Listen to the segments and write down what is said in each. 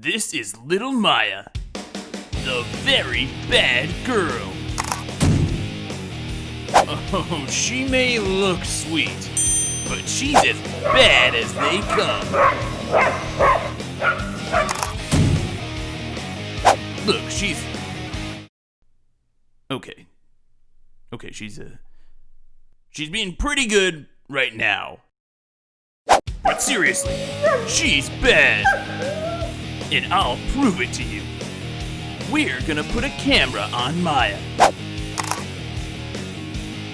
This is little Maya, the very bad girl. Oh, she may look sweet, but she's as bad as they come. Look, she's. Okay. Okay, she's, uh. She's being pretty good right now. But seriously, she's bad. And I'll prove it to you. We're gonna put a camera on Maya.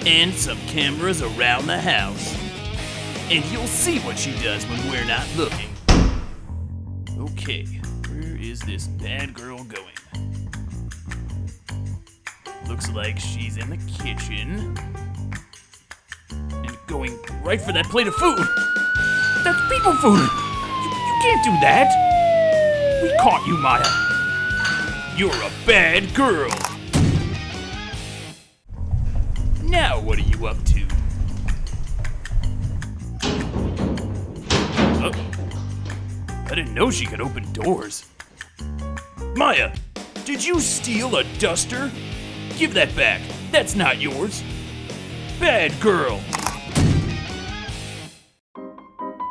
And some cameras around the house. And you'll see what she does when we're not looking. Okay, where is this bad girl going? Looks like she's in the kitchen. And going right for that plate of food. That's people food! You, you can't do that! We caught you, Maya. You're a bad girl. Now what are you up to? Oh. I didn't know she could open doors. Maya, did you steal a duster? Give that back. That's not yours. Bad girl.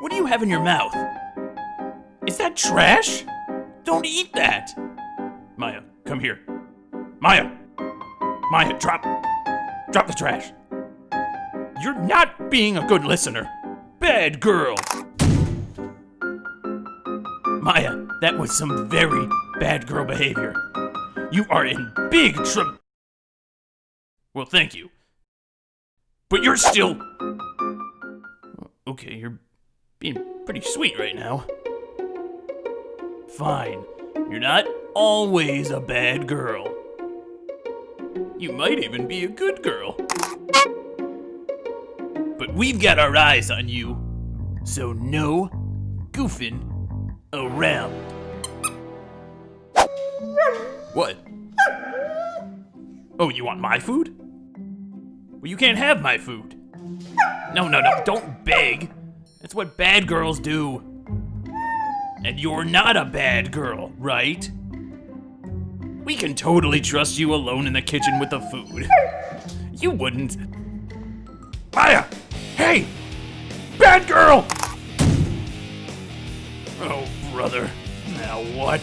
What do you have in your mouth? Is that trash? Don't eat that. Maya, come here. Maya! Maya, drop. Drop the trash. You're not being a good listener. Bad girl. Maya, that was some very bad girl behavior. You are in big trouble. Well, thank you. But you're still. Okay, you're being pretty sweet right now. Fine. You're not always a bad girl. You might even be a good girl. But we've got our eyes on you, so no goofing around. What? Oh, you want my food? Well, you can't have my food. No, no, no, don't beg. That's what bad girls do. And you're not a bad girl, right? We can totally trust you alone in the kitchen with the food. You wouldn't. Maya! Hey! Bad girl! Oh, brother. Now what?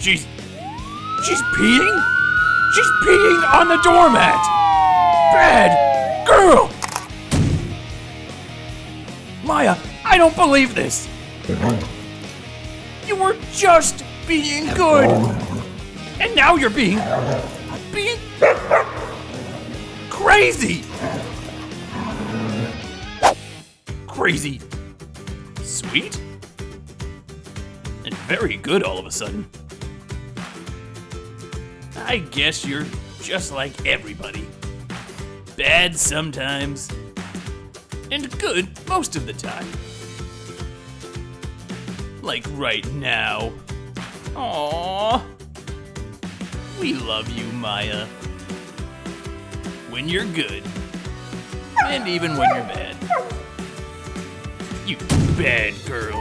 She's. She's peeing? She's peeing on the doormat! Bad girl! Maya, I don't believe this! You were just being good! And now you're being. being. crazy! Crazy. Sweet? And very good all of a sudden. I guess you're just like everybody. Bad sometimes, and good most of the time. Like right now. Aww. We love you, Maya. When you're good, and even when you're bad. You bad girl.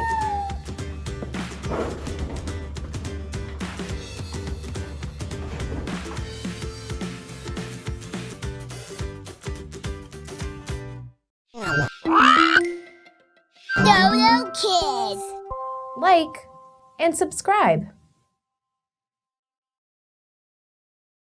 Dodo Kids. Like, and subscribe.